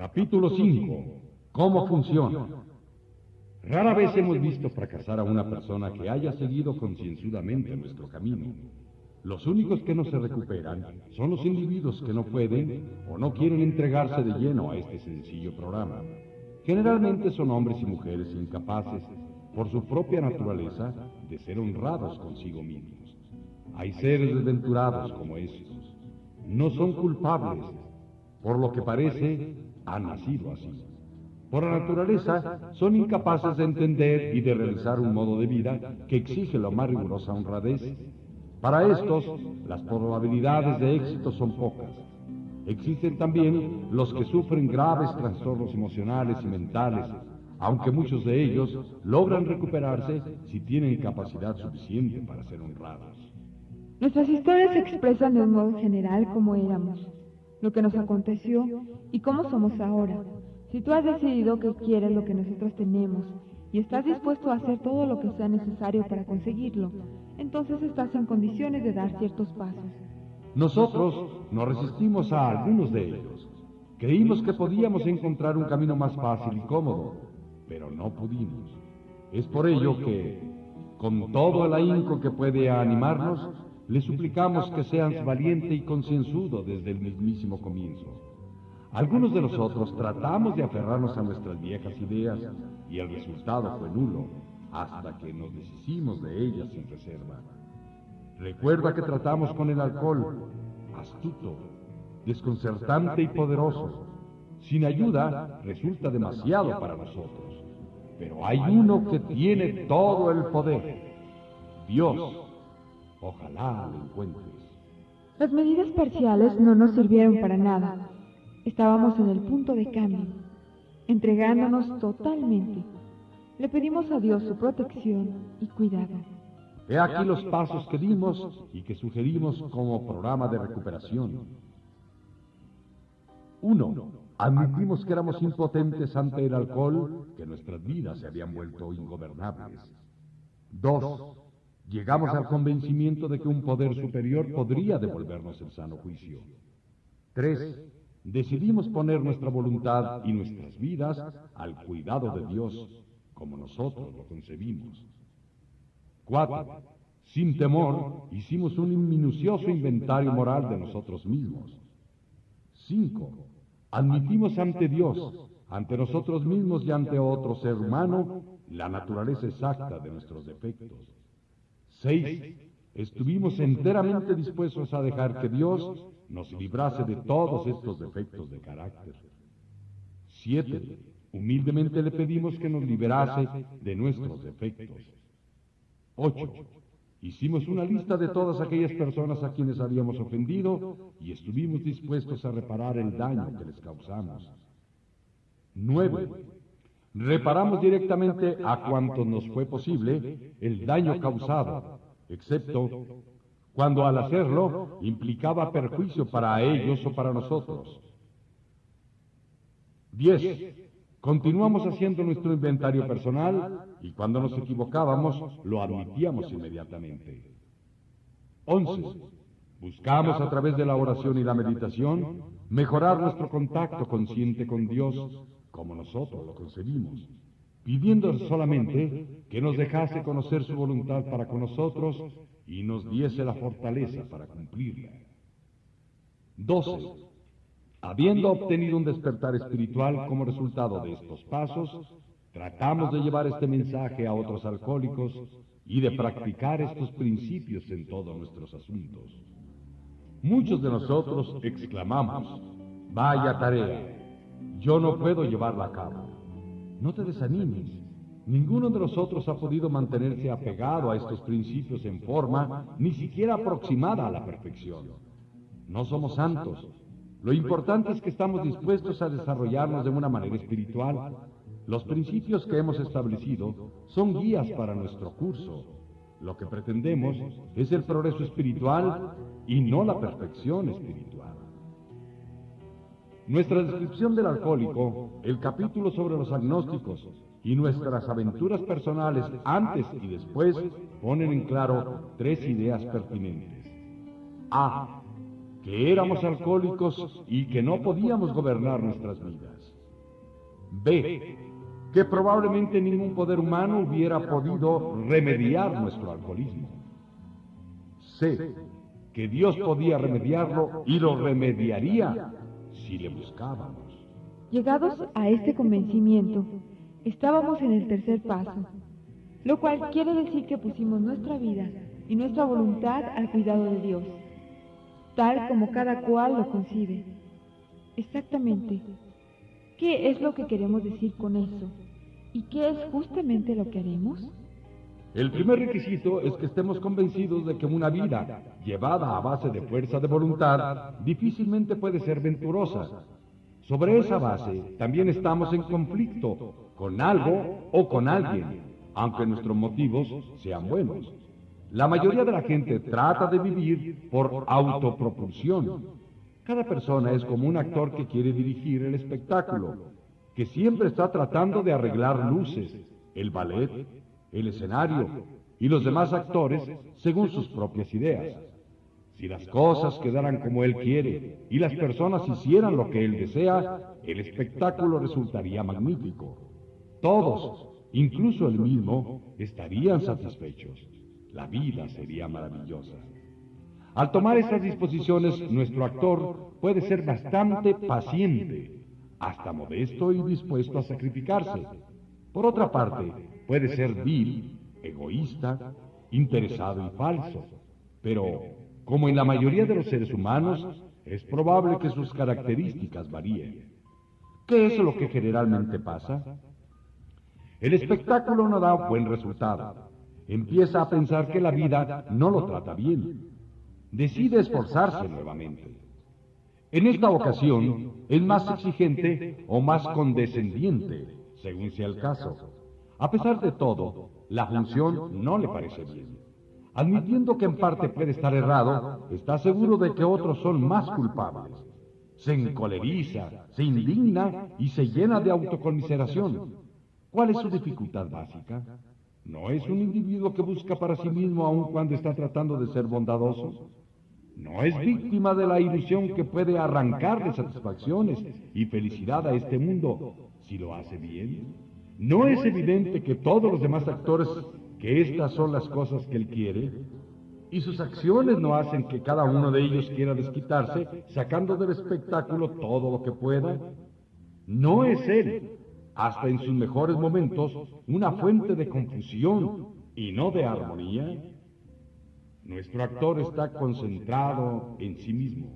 Capítulo 5. ¿Cómo funciona? Rara vez hemos visto fracasar a una persona que haya seguido concienzudamente nuestro camino. Los únicos que no se recuperan son los individuos que no pueden o no quieren entregarse de lleno a este sencillo programa. Generalmente son hombres y mujeres incapaces, por su propia naturaleza, de ser honrados consigo mismos. Hay seres desventurados como estos. No son culpables. Por lo que parece, han nacido así. Por la naturaleza, son incapaces de entender y de realizar un modo de vida que exige la más rigurosa honradez. Para estos, las probabilidades de éxito son pocas. Existen también los que sufren graves trastornos emocionales y mentales, aunque muchos de ellos logran recuperarse si tienen capacidad suficiente para ser honrados. Nuestras historias expresan de un modo general cómo éramos, lo que nos aconteció y cómo somos ahora. Si tú has decidido que quieres lo que nosotros tenemos y estás dispuesto a hacer todo lo que sea necesario para conseguirlo, entonces estás en condiciones de dar ciertos pasos. Nosotros nos resistimos a algunos de ellos. Creímos que podíamos encontrar un camino más fácil y cómodo, pero no pudimos. Es por ello que, con todo el ahínco que puede animarnos, le suplicamos que seas valiente y concienzudo desde el mismísimo comienzo. Algunos de nosotros tratamos de aferrarnos a nuestras viejas ideas y el resultado fue nulo hasta que nos deshicimos de ellas sin reserva. Recuerda que tratamos con el alcohol, astuto, desconcertante y poderoso. Sin ayuda resulta demasiado para nosotros. Pero hay uno que tiene todo el poder. Dios. Ojalá lo encuentres. Las medidas parciales no nos sirvieron para nada. Estábamos en el punto de cambio, entregándonos totalmente. Le pedimos a Dios su protección y cuidado. He aquí los pasos que dimos y que sugerimos como programa de recuperación. Uno, admitimos que éramos impotentes ante el alcohol, que nuestras vidas se habían vuelto ingobernables. Dos, llegamos al convencimiento de que un poder superior podría devolvernos el sano juicio. Tres, decidimos poner nuestra voluntad y nuestras vidas al cuidado de Dios, como nosotros lo concebimos. Cuatro, sin temor, hicimos un minucioso inventario moral de nosotros mismos. Cinco, admitimos ante Dios, ante nosotros mismos y ante otro ser humano, la naturaleza exacta de nuestros defectos. Seis, estuvimos enteramente dispuestos a dejar que Dios nos librase de todos estos defectos de carácter. Siete, humildemente le pedimos que nos liberase de nuestros defectos. Ocho, hicimos una lista de todas aquellas personas a quienes habíamos ofendido y estuvimos dispuestos a reparar el daño que les causamos. Nueve, reparamos directamente a cuanto nos fue posible el daño causado, excepto cuando al hacerlo implicaba perjuicio para ellos o para nosotros. Diez, continuamos haciendo nuestro inventario personal y cuando nos equivocábamos lo admitíamos inmediatamente. Once, buscamos a través de la oración y la meditación mejorar nuestro contacto consciente con Dios como nosotros lo concebimos, pidiendo solamente que nos dejase conocer su voluntad para con nosotros y nos diese la fortaleza para cumplirla. 12. Habiendo obtenido un despertar espiritual como resultado de estos pasos, tratamos de llevar este mensaje a otros alcohólicos y de practicar estos principios en todos nuestros asuntos. Muchos de nosotros exclamamos, vaya tarea, yo no puedo llevarla a cabo. No te desanimes, Ninguno de nosotros ha podido mantenerse apegado a estos principios en forma ni siquiera aproximada a la perfección. No somos santos. Lo importante es que estamos dispuestos a desarrollarnos de una manera espiritual. Los principios que hemos establecido son guías para nuestro curso. Lo que pretendemos es el progreso espiritual y no la perfección espiritual. Nuestra descripción del alcohólico, el capítulo sobre los agnósticos, y nuestras aventuras personales antes y después ponen en claro tres ideas pertinentes. A. que éramos alcohólicos y que no podíamos gobernar nuestras vidas. B. Que probablemente ningún poder humano hubiera podido remediar nuestro alcoholismo. C. Que Dios podía remediarlo y lo remediaría le buscábamos. Llegados a este convencimiento, estábamos en el tercer paso, lo cual quiere decir que pusimos nuestra vida y nuestra voluntad al cuidado de Dios, tal como cada cual lo concibe. Exactamente, ¿qué es lo que queremos decir con eso? ¿Y qué es justamente lo que haremos? El primer requisito es que estemos convencidos de que una vida llevada a base de fuerza de voluntad difícilmente puede ser venturosa. Sobre esa base también estamos en conflicto con algo o con alguien, aunque nuestros motivos sean buenos. La mayoría de la gente trata de vivir por autopropulsión. Cada persona es como un actor que quiere dirigir el espectáculo, que siempre está tratando de arreglar luces, el ballet, el escenario y los demás actores según sus propias ideas. Si las cosas quedaran como él quiere y las personas hicieran lo que él desea, el espectáculo resultaría magnífico. Todos, incluso él mismo, estarían satisfechos. La vida sería maravillosa. Al tomar estas disposiciones, nuestro actor puede ser bastante paciente, hasta modesto y dispuesto a sacrificarse. Por otra parte, puede ser vil, egoísta, interesado y falso. Pero, como en la mayoría de los seres humanos, es probable que sus características varíen. ¿Qué es lo que generalmente pasa? El espectáculo no da buen resultado. Empieza a pensar que la vida no lo trata bien. Decide esforzarse nuevamente. En esta ocasión es más exigente o más condescendiente, según sea el caso. A pesar de todo, la función no le parece bien. Admitiendo que en parte puede estar errado, está seguro de que otros son más culpables. Se encoleriza, se indigna y se llena de autoconmiseración. ¿Cuál es su dificultad básica? No es un individuo que busca para sí mismo aun cuando está tratando de ser bondadoso. No es víctima de la ilusión que puede arrancarle satisfacciones y felicidad a este mundo si lo hace bien. ¿No es evidente que todos los demás actores que estas son las cosas que él quiere? Y sus acciones no hacen que cada uno de ellos quiera desquitarse, sacando del espectáculo todo lo que pueda. No es él, hasta en sus mejores momentos, una fuente de confusión y no de armonía. Nuestro actor está concentrado en sí mismo.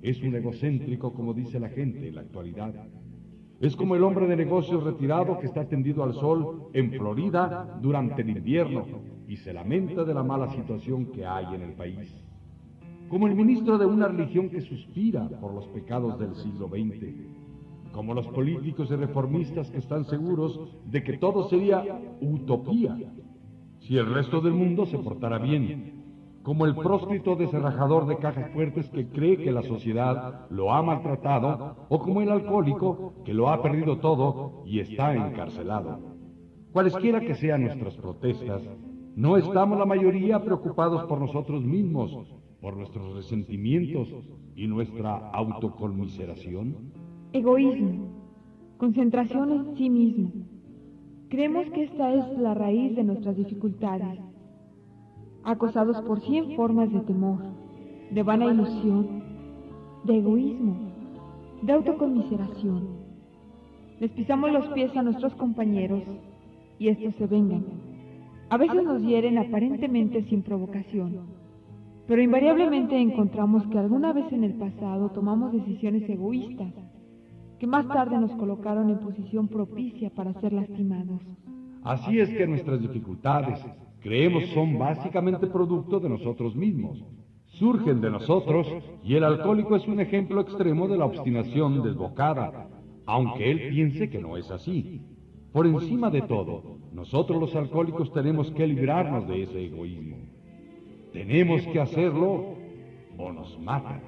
Es un egocéntrico, como dice la gente en la actualidad. Es como el hombre de negocios retirado que está tendido al sol en Florida durante el invierno y se lamenta de la mala situación que hay en el país. Como el ministro de una religión que suspira por los pecados del siglo XX. Como los políticos y reformistas que están seguros de que todo sería utopía si el resto del mundo se portara bien como el próscrito deserrajador de cajas fuertes que cree que la sociedad lo ha maltratado, o como el alcohólico que lo ha perdido todo y está encarcelado. Cualesquiera que sean nuestras protestas, no estamos la mayoría preocupados por nosotros mismos, por nuestros resentimientos y nuestra autoconmiseración. Egoísmo, concentración en sí mismo. Creemos que esta es la raíz de nuestras dificultades acosados por cien formas de temor, de vana ilusión, de egoísmo, de autoconmiseración. Les pisamos los pies a nuestros compañeros y estos se vengan. A veces nos hieren aparentemente sin provocación, pero invariablemente encontramos que alguna vez en el pasado tomamos decisiones egoístas que más tarde nos colocaron en posición propicia para ser lastimados. Así es que nuestras dificultades, creemos son básicamente producto de nosotros mismos. Surgen de nosotros y el alcohólico es un ejemplo extremo de la obstinación desbocada, aunque él piense que no es así. Por encima de todo, nosotros los alcohólicos tenemos que librarnos de ese egoísmo. Tenemos que hacerlo o nos matan.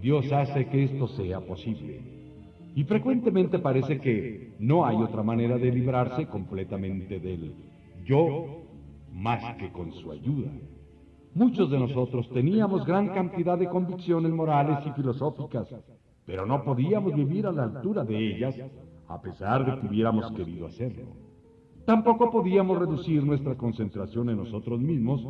Dios hace que esto sea posible. Y frecuentemente parece que no hay otra manera de librarse completamente del yo más que con su ayuda. Muchos de nosotros teníamos gran cantidad de convicciones morales y filosóficas, pero no podíamos vivir a la altura de ellas a pesar de que hubiéramos querido hacerlo. Tampoco podíamos reducir nuestra concentración en nosotros mismos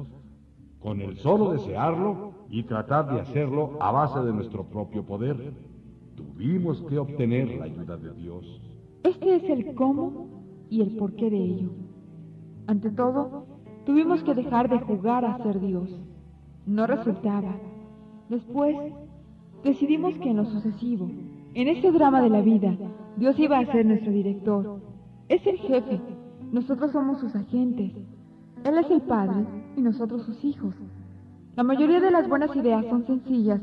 con el solo desearlo y tratar de hacerlo a base de nuestro propio poder. Tuvimos que obtener la ayuda de Dios. Este es el cómo y el porqué de ello. Ante todo, tuvimos que dejar de jugar a ser Dios. No resultaba. Después, decidimos que en lo sucesivo, en este drama de la vida, Dios iba a ser nuestro director. Es el jefe. Nosotros somos sus agentes. Él es el padre y nosotros sus hijos. La mayoría de las buenas ideas son sencillas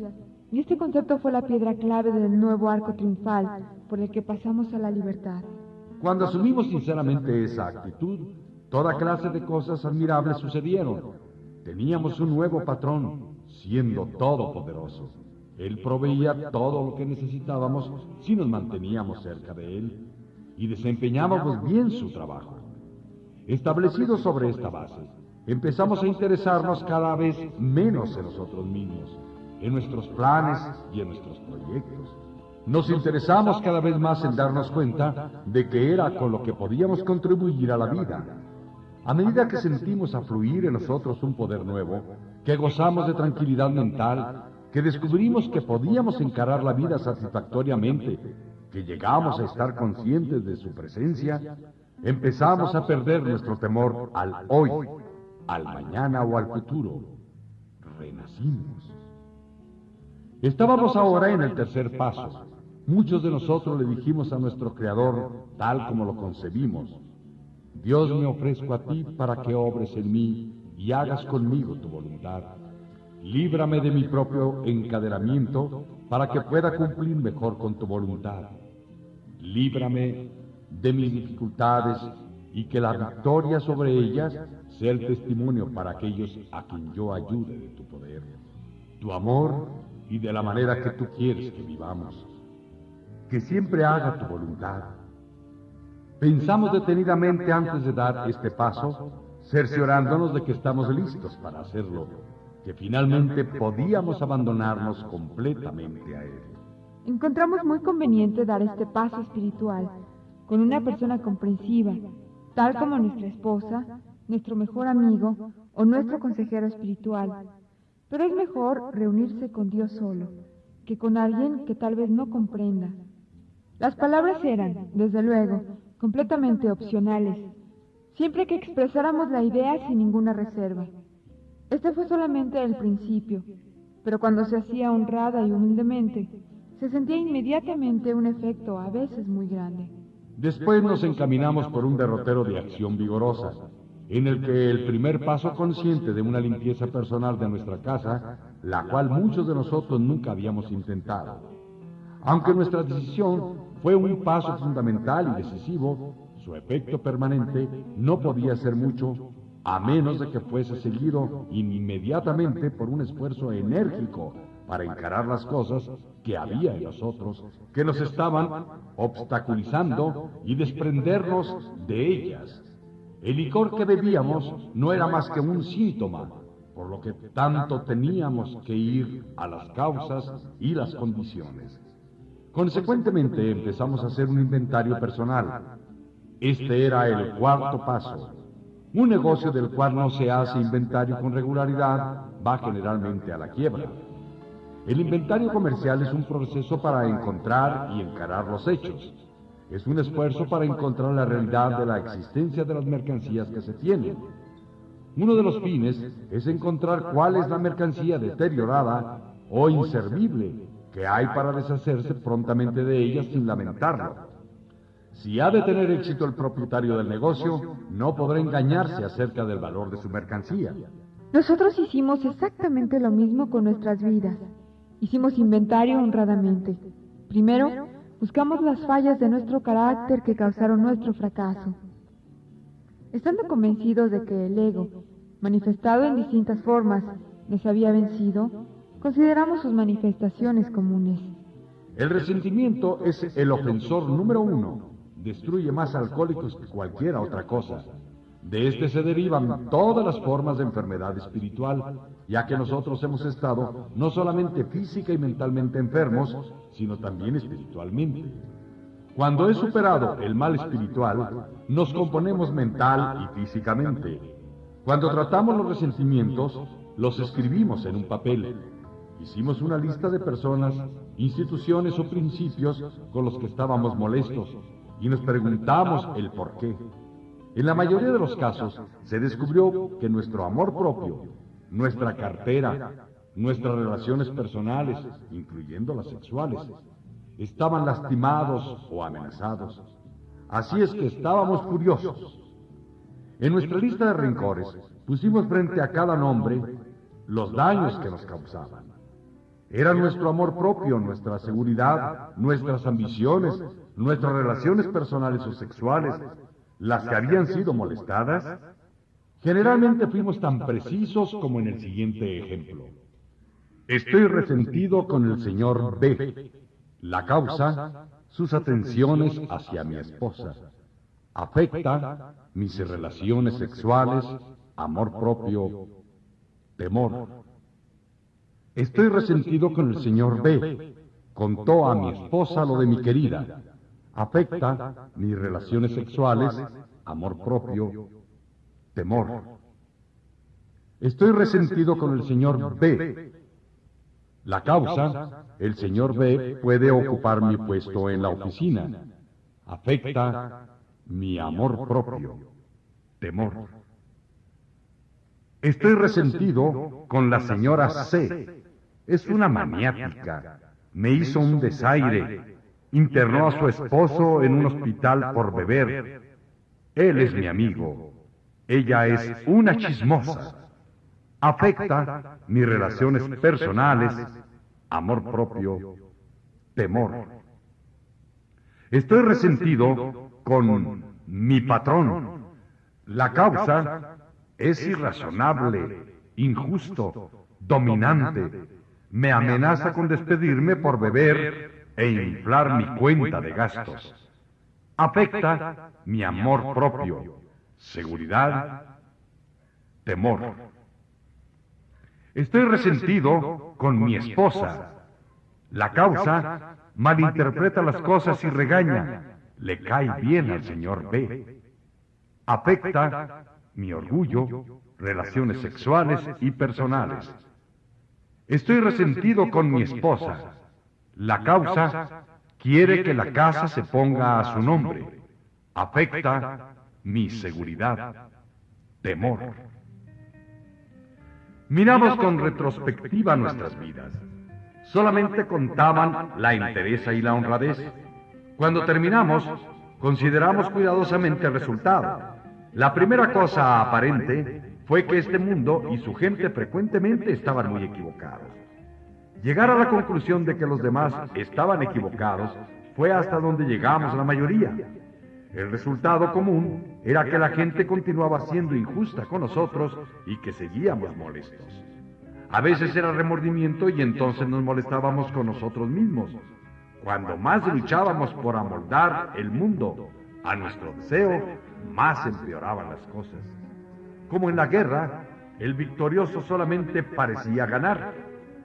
y este concepto fue la piedra clave del nuevo arco triunfal por el que pasamos a la libertad. Cuando asumimos sinceramente esa actitud, toda clase de cosas admirables sucedieron. Teníamos un nuevo patrón, siendo todopoderoso. Él proveía todo lo que necesitábamos si nos manteníamos cerca de Él y desempeñábamos bien su trabajo. Establecidos sobre esta base, empezamos a interesarnos cada vez menos en nosotros mismos, en nuestros planes y en nuestros proyectos. Nos interesamos cada vez más en darnos cuenta de que era con lo que podíamos contribuir a la vida. A medida que sentimos afluir en nosotros un poder nuevo, que gozamos de tranquilidad mental, que descubrimos que podíamos encarar la vida satisfactoriamente, que llegamos a estar conscientes de su presencia, empezamos a perder nuestro temor al hoy, al mañana o al futuro. Renacimos. Estábamos ahora en el tercer paso. Muchos de nosotros le dijimos a nuestro Creador, tal como lo concebimos, Dios me ofrezco a ti para que obres en mí y hagas conmigo tu voluntad. Líbrame de mi propio encadenamiento para que pueda cumplir mejor con tu voluntad. Líbrame de mis dificultades y que la victoria sobre ellas sea el testimonio para aquellos a quien yo ayude de tu poder, tu amor y de la manera que tú quieres que vivamos. Que siempre haga tu voluntad. Pensamos detenidamente antes de dar este paso, cerciorándonos de que estamos listos para hacerlo, que finalmente podíamos abandonarnos completamente a Él. Encontramos muy conveniente dar este paso espiritual con una persona comprensiva, tal como nuestra esposa, nuestro mejor amigo o nuestro consejero espiritual. Pero es mejor reunirse con Dios solo que con alguien que tal vez no comprenda. Las palabras eran, desde luego, completamente opcionales, siempre que expresáramos la idea sin ninguna reserva. Este fue solamente el principio, pero cuando se hacía honrada y humildemente, se sentía inmediatamente un efecto a veces muy grande. Después nos encaminamos por un derrotero de acción vigorosa, en el que el primer paso consciente de una limpieza personal de nuestra casa, la cual muchos de nosotros nunca habíamos intentado. Aunque nuestra decisión fue un paso fundamental y decisivo, su efecto permanente no podía ser mucho a menos de que fuese seguido inmediatamente por un esfuerzo enérgico para encarar las cosas que había en nosotros, que nos estaban obstaculizando y desprendernos de ellas. El licor que bebíamos no era más que un síntoma, por lo que tanto teníamos que ir a las causas y las condiciones. Consecuentemente empezamos a hacer un inventario personal. Este era el cuarto paso. Un negocio del cual no se hace inventario con regularidad va generalmente a la quiebra. El inventario comercial es un proceso para encontrar y encarar los hechos. Es un esfuerzo para encontrar la realidad de la existencia de las mercancías que se tienen. Uno de los fines es encontrar cuál es la mercancía deteriorada o inservible que hay para deshacerse prontamente de ella sin lamentarlo. Si ha de tener éxito el propietario del negocio, no podrá engañarse acerca del valor de su mercancía. Nosotros hicimos exactamente lo mismo con nuestras vidas. Hicimos inventario honradamente. Primero, buscamos las fallas de nuestro carácter que causaron nuestro fracaso. Estando convencidos de que el ego, manifestado en distintas formas, nos había vencido, consideramos sus manifestaciones comunes. El resentimiento es el ofensor número uno destruye más alcohólicos que cualquier otra cosa. De este se derivan todas las formas de enfermedad espiritual, ya que nosotros hemos estado no solamente física y mentalmente enfermos, sino también espiritualmente. Cuando he superado el mal espiritual, nos componemos mental y físicamente. Cuando tratamos los resentimientos, los escribimos en un papel. Hicimos una lista de personas, instituciones o principios con los que estábamos molestos y nos preguntamos el por qué. En la mayoría de los casos se descubrió que nuestro amor propio, nuestra cartera, nuestras relaciones personales, incluyendo las sexuales, estaban lastimados o amenazados. Así es que estábamos furiosos. En nuestra lista de rencores pusimos frente a cada nombre los daños que nos causaban. Era nuestro amor propio, nuestra seguridad, nuestras ambiciones, nuestras relaciones personales o sexuales, las que habían sido molestadas. Generalmente fuimos tan precisos como en el siguiente ejemplo. Estoy resentido con el señor B. La causa, sus atenciones hacia mi esposa. Afecta mis relaciones sexuales, amor propio, temor. Estoy resentido con el señor B. Contó a mi esposa lo de mi querida. Afecta mis relaciones sexuales, amor propio, temor. Estoy resentido con el señor B. La causa, el señor B puede ocupar mi puesto en la oficina. Afecta mi amor propio, temor. Estoy resentido con la señora C. Es una maniática. Me hizo un desaire. Internó a su esposo en un hospital por beber. Él es mi amigo. Ella es una chismosa. Afecta mis relaciones personales, amor propio, temor. Estoy resentido con mi patrón. La causa es irrazonable, injusto, dominante me amenaza con despedirme por beber e inflar mi cuenta de gastos. Afecta mi amor propio, seguridad, temor. Estoy resentido con mi esposa. La causa malinterpreta las cosas y regaña. Le cae bien al señor B. Afecta mi orgullo, relaciones sexuales y personales. Estoy resentido con mi esposa. La causa quiere que la casa se ponga a su nombre. Afecta mi seguridad, temor. Miramos con retrospectiva nuestras vidas. Solamente contaban la entereza y la honradez. Cuando terminamos, consideramos cuidadosamente el resultado. La primera cosa aparente fue que este mundo y su gente frecuentemente estaban muy equivocados. Llegar a la conclusión de que los demás estaban equivocados fue hasta donde llegamos la mayoría. El resultado común era que la gente continuaba siendo injusta con nosotros y que seguíamos molestos. A veces era remordimiento y entonces nos molestábamos con nosotros mismos. Cuando más luchábamos por amoldar el mundo a nuestro deseo, más empeoraban las cosas. Como en la guerra, el victorioso solamente parecía ganar.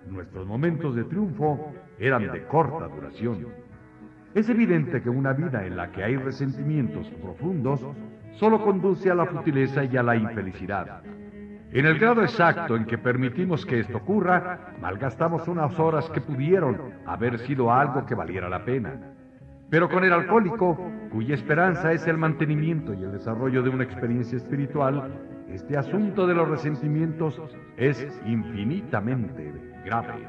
Nuestros momentos de triunfo eran de corta duración. Es evidente que una vida en la que hay resentimientos profundos solo conduce a la futileza y a la infelicidad. En el grado exacto en que permitimos que esto ocurra, malgastamos unas horas que pudieron haber sido algo que valiera la pena. Pero con el alcohólico, cuya esperanza es el mantenimiento y el desarrollo de una experiencia espiritual, este asunto de los resentimientos es infinitamente grave.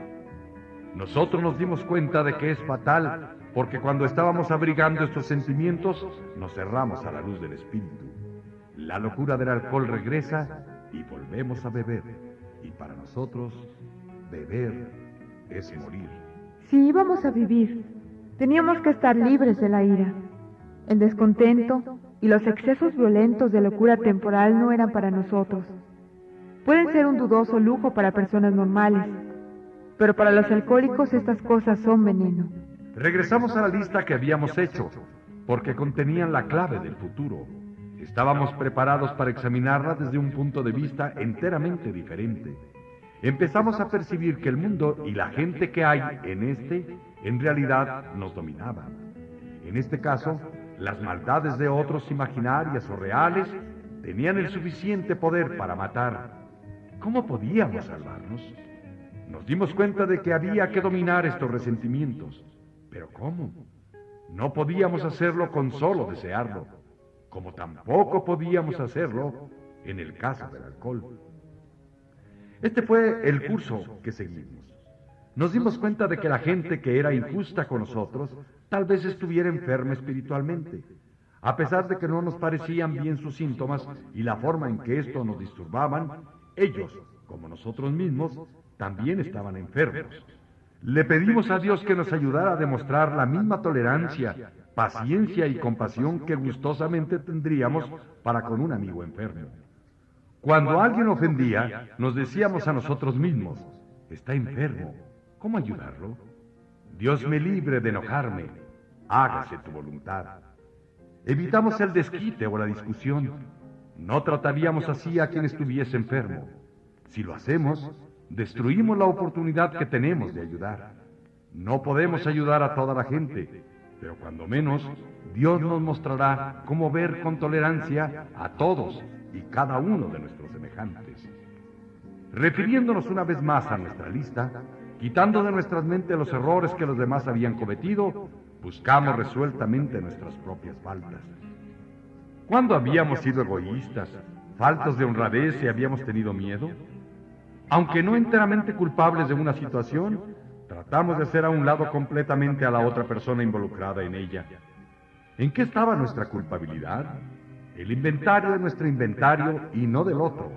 Nosotros nos dimos cuenta de que es fatal porque cuando estábamos abrigando estos sentimientos nos cerramos a la luz del espíritu. La locura del alcohol regresa y volvemos a beber. Y para nosotros, beber es morir. Si íbamos a vivir, teníamos que estar libres de la ira, el descontento, y los excesos violentos de locura temporal no eran para nosotros. Pueden ser un dudoso lujo para personas normales, pero para los alcohólicos estas cosas son veneno. Regresamos a la lista que habíamos hecho, porque contenían la clave del futuro. Estábamos preparados para examinarla desde un punto de vista enteramente diferente. Empezamos a percibir que el mundo y la gente que hay en este, en realidad, nos dominaban. En este caso, las maldades de otros imaginarias o reales tenían el suficiente poder para matar. ¿Cómo podíamos salvarnos? Nos dimos cuenta de que había que dominar estos resentimientos. ¿Pero cómo? No podíamos hacerlo con solo desearlo, como tampoco podíamos hacerlo en el caso del alcohol. Este fue el curso que seguimos. Nos dimos cuenta de que la gente que era injusta con nosotros tal vez estuviera enferma espiritualmente. A pesar de que no nos parecían bien sus síntomas y la forma en que esto nos disturbaban, ellos, como nosotros mismos, también estaban enfermos. Le pedimos a Dios que nos ayudara a demostrar la misma tolerancia, paciencia y compasión que gustosamente tendríamos para con un amigo enfermo. Cuando alguien ofendía, nos decíamos a nosotros mismos, está enfermo, ¿cómo ayudarlo? Dios me libre de enojarme, hágase tu voluntad. Evitamos el desquite o la discusión. No trataríamos así a quien estuviese enfermo. Si lo hacemos, destruimos la oportunidad que tenemos de ayudar. No podemos ayudar a toda la gente, pero cuando menos, Dios nos mostrará cómo ver con tolerancia a todos y cada uno de nuestros semejantes. Refiriéndonos una vez más a nuestra lista, quitando de nuestras mentes los errores que los demás habían cometido, buscamos resueltamente nuestras propias faltas. ¿Cuándo habíamos sido egoístas, faltos de honradez y habíamos tenido miedo? Aunque no enteramente culpables de una situación, tratamos de hacer a un lado completamente a la otra persona involucrada en ella. ¿En qué estaba nuestra culpabilidad? el inventario de nuestro inventario y no del otro.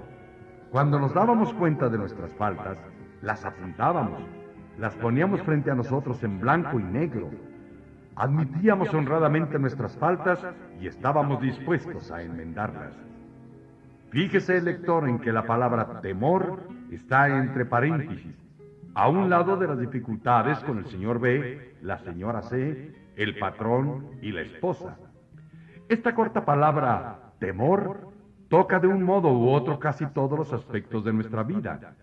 Cuando nos dábamos cuenta de nuestras faltas, las apuntábamos, las poníamos frente a nosotros en blanco y negro. Admitíamos honradamente nuestras faltas y estábamos dispuestos a enmendarlas. Fíjese, lector, en que la palabra temor está entre paréntesis, a un lado de las dificultades con el señor B, la señora C, el patrón y la esposa. Esta corta palabra, temor, toca de un modo u otro casi todos los aspectos de nuestra vida.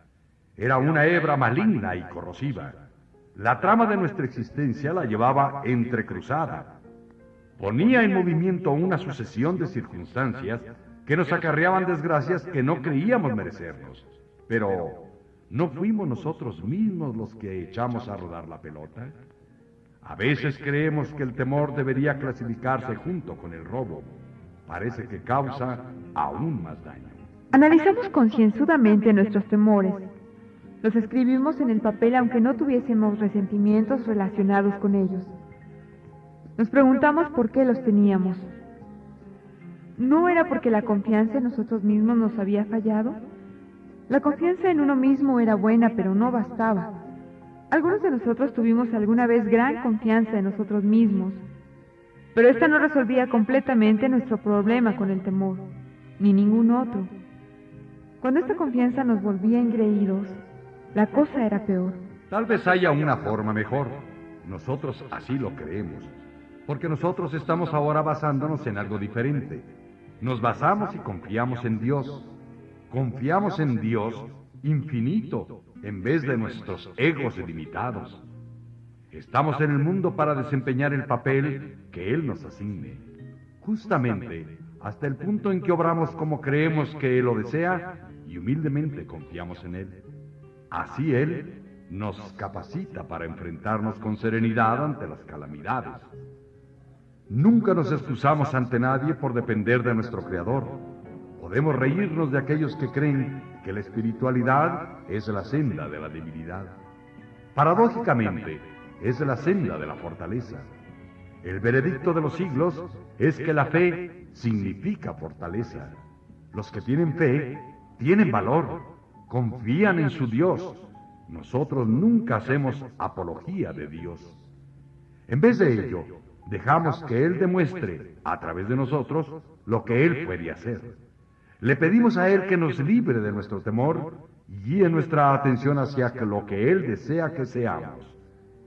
Era una hebra maligna y corrosiva. La trama de nuestra existencia la llevaba entrecruzada. Ponía en movimiento una sucesión de circunstancias que nos acarreaban desgracias que no creíamos merecernos. Pero, ¿no fuimos nosotros mismos los que echamos a rodar la pelota? A veces creemos que el temor debería clasificarse junto con el robo. Parece que causa aún más daño. Analizamos concienzudamente nuestros temores. Los escribimos en el papel aunque no tuviésemos resentimientos relacionados con ellos. Nos preguntamos por qué los teníamos. ¿No era porque la confianza en nosotros mismos nos había fallado? La confianza en uno mismo era buena, pero no bastaba. Algunos de nosotros tuvimos alguna vez gran confianza en nosotros mismos, pero esta no resolvía completamente nuestro problema con el temor, ni ningún otro. Cuando esta confianza nos volvía engreídos, la cosa era peor. Tal vez haya una forma mejor. Nosotros así lo creemos, porque nosotros estamos ahora basándonos en algo diferente. Nos basamos y confiamos en Dios. Confiamos en Dios infinito, en vez de nuestros egos limitados. Estamos en el mundo para desempeñar el papel que Él nos asigne. Justamente hasta el punto en que obramos como creemos que Él lo desea y humildemente confiamos en Él. Así Él nos capacita para enfrentarnos con serenidad ante las calamidades. Nunca nos excusamos ante nadie por depender de nuestro Creador. Podemos reírnos de aquellos que creen que la espiritualidad es la senda de la debilidad. Paradójicamente, es la senda de la fortaleza. El veredicto de los siglos es que la fe significa fortaleza. Los que tienen fe tienen valor, confían en su Dios. Nosotros nunca hacemos apología de Dios. En vez de ello, dejamos que Él demuestre a través de nosotros lo que Él puede hacer. Le pedimos a Él que nos libre de nuestro temor y guíe nuestra atención hacia lo que Él desea que seamos.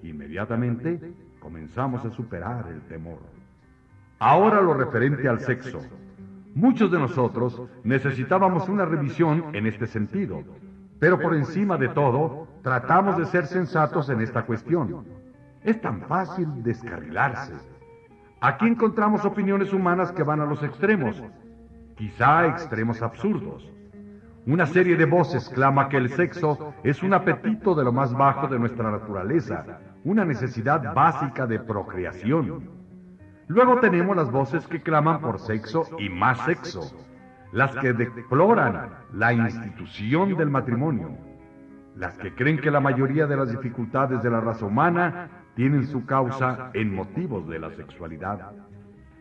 Inmediatamente comenzamos a superar el temor. Ahora lo referente al sexo. Muchos de nosotros necesitábamos una revisión en este sentido, pero por encima de todo, tratamos de ser sensatos en esta cuestión. Es tan fácil descarrilarse. Aquí encontramos opiniones humanas que van a los extremos, quizá extremos absurdos. Una serie de voces clama que el sexo es un apetito de lo más bajo de nuestra naturaleza, una necesidad básica de procreación. Luego tenemos las voces que claman por sexo y más sexo, las que deploran la institución del matrimonio, las que creen que la mayoría de las dificultades de la raza humana tienen su causa en motivos de la sexualidad.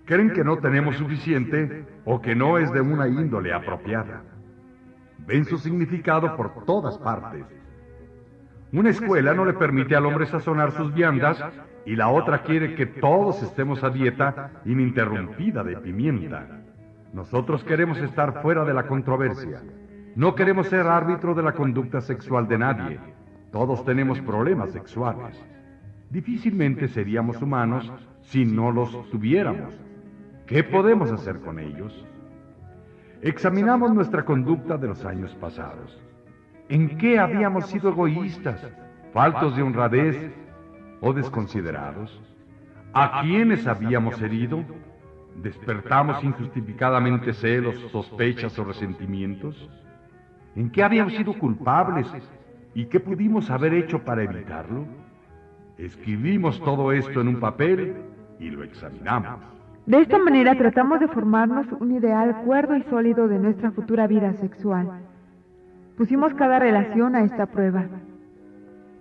Creen que no tenemos suficiente o que no es de una índole apropiada. Ven su significado por todas partes. Una escuela no le permite al hombre sazonar sus viandas y la otra quiere que todos estemos a dieta ininterrumpida de pimienta. Nosotros queremos estar fuera de la controversia. No queremos ser árbitro de la conducta sexual de nadie. Todos tenemos problemas sexuales. Difícilmente seríamos humanos si no los tuviéramos. ¿Qué podemos hacer con ellos? Examinamos nuestra conducta de los años pasados. ¿En qué habíamos sido egoístas, faltos de honradez o desconsiderados? ¿A quiénes habíamos herido? ¿Despertamos injustificadamente celos, sospechas o resentimientos? ¿En qué habíamos sido culpables y qué pudimos haber hecho para evitarlo? Escribimos todo esto en un papel y lo examinamos. De esta manera tratamos de formarnos un ideal cuerdo y sólido de nuestra futura vida sexual. Pusimos cada relación a esta prueba.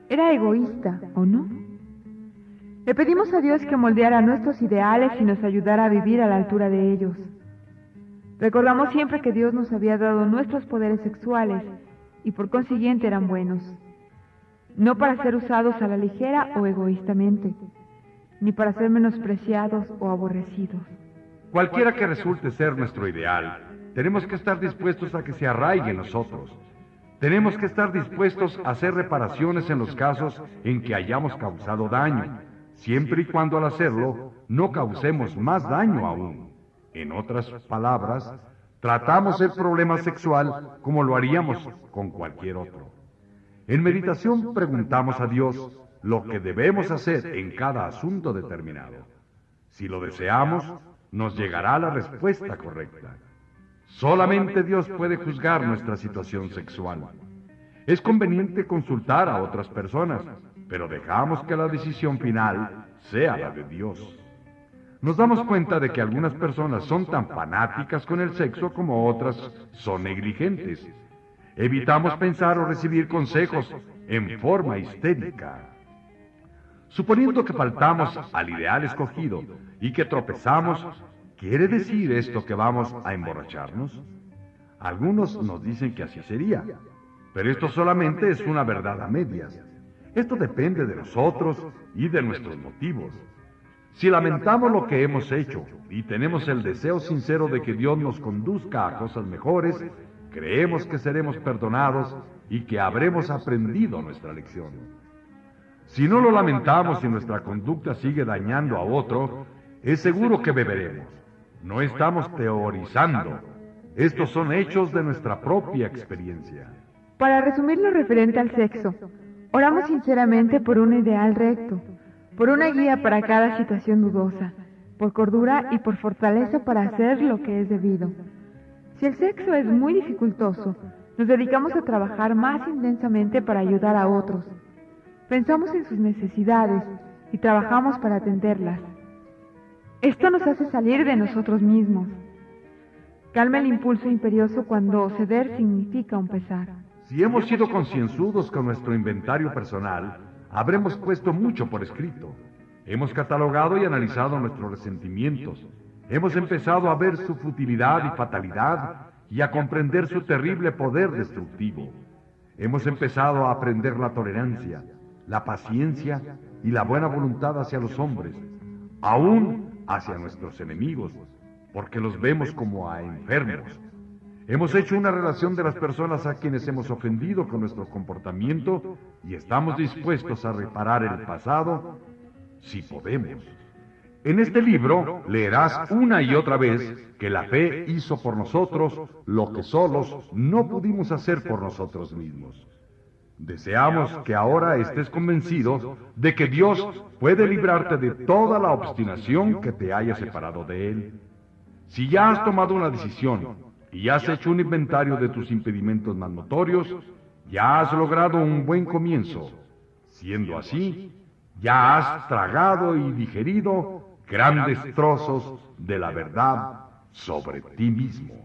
¿Era egoísta o no? Le pedimos a Dios que moldeara nuestros ideales y nos ayudara a vivir a la altura de ellos. Recordamos siempre que Dios nos había dado nuestros poderes sexuales y por consiguiente eran buenos, no para ser usados a la ligera o egoístamente, ni para ser menospreciados o aborrecidos. Cualquiera que resulte ser nuestro ideal, tenemos que estar dispuestos a que se arraigue en nosotros. Tenemos que estar dispuestos a hacer reparaciones en los casos en que hayamos causado daño siempre y cuando al hacerlo no causemos más daño aún. En otras palabras, tratamos el problema sexual como lo haríamos con cualquier otro. En meditación preguntamos a Dios lo que debemos hacer en cada asunto determinado. Si lo deseamos, nos llegará la respuesta correcta. Solamente Dios puede juzgar nuestra situación sexual. Es conveniente consultar a otras personas, pero dejamos que la decisión final sea la de Dios. Nos damos cuenta de que algunas personas son tan fanáticas con el sexo como otras son negligentes. Evitamos pensar o recibir consejos en forma histérica. Suponiendo que faltamos al ideal escogido y que tropezamos, ¿quiere decir esto que vamos a emborracharnos? Algunos nos dicen que así sería, pero esto solamente es una verdad a medias. Esto depende de nosotros y de nuestros motivos. Si lamentamos lo que hemos hecho y tenemos el deseo sincero de que Dios nos conduzca a cosas mejores, creemos que seremos perdonados y que habremos aprendido nuestra lección. Si no lo lamentamos y nuestra conducta sigue dañando a otro, es seguro que beberemos. No estamos teorizando. Estos son hechos de nuestra propia experiencia. Para resumir lo referente al sexo, Oramos sinceramente por un ideal recto, por una guía para cada situación dudosa, por cordura y por fortaleza para hacer lo que es debido. Si el sexo es muy dificultoso, nos dedicamos a trabajar más intensamente para ayudar a otros. Pensamos en sus necesidades y trabajamos para atenderlas. Esto nos hace salir de nosotros mismos. Calma el impulso imperioso cuando ceder significa un pesar. Si hemos sido concienzudos con nuestro inventario personal, habremos puesto mucho por escrito. Hemos catalogado y analizado nuestros resentimientos. Hemos empezado a ver su futilidad y fatalidad y a comprender su terrible poder destructivo. Hemos empezado a aprender la tolerancia, la paciencia y la buena voluntad hacia los hombres, aún hacia nuestros enemigos, porque los vemos como a enfermos, Hemos hecho una relación de las personas a quienes hemos ofendido con nuestro comportamiento y estamos dispuestos a reparar el pasado si podemos. En este libro leerás una y otra vez que la fe hizo por nosotros lo que solos no pudimos hacer por nosotros mismos. Deseamos que ahora estés convencido de que Dios puede librarte de toda la obstinación que te haya separado de Él. Si ya has tomado una decisión y has hecho un inventario de tus impedimentos más notorios, ya has logrado un buen comienzo. Siendo así, ya has tragado y digerido grandes trozos de la verdad sobre ti mismo.